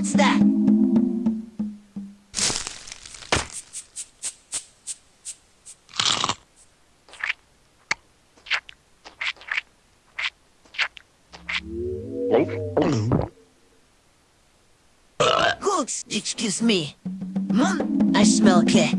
What's that? Oops, excuse me. Mom, I smell cat.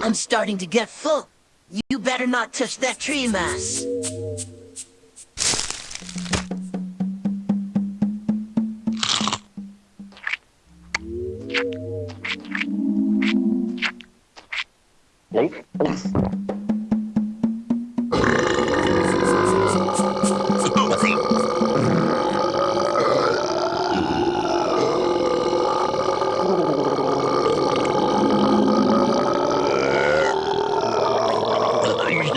I'm starting to get full. You better not touch that tree mass.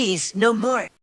Please, no more.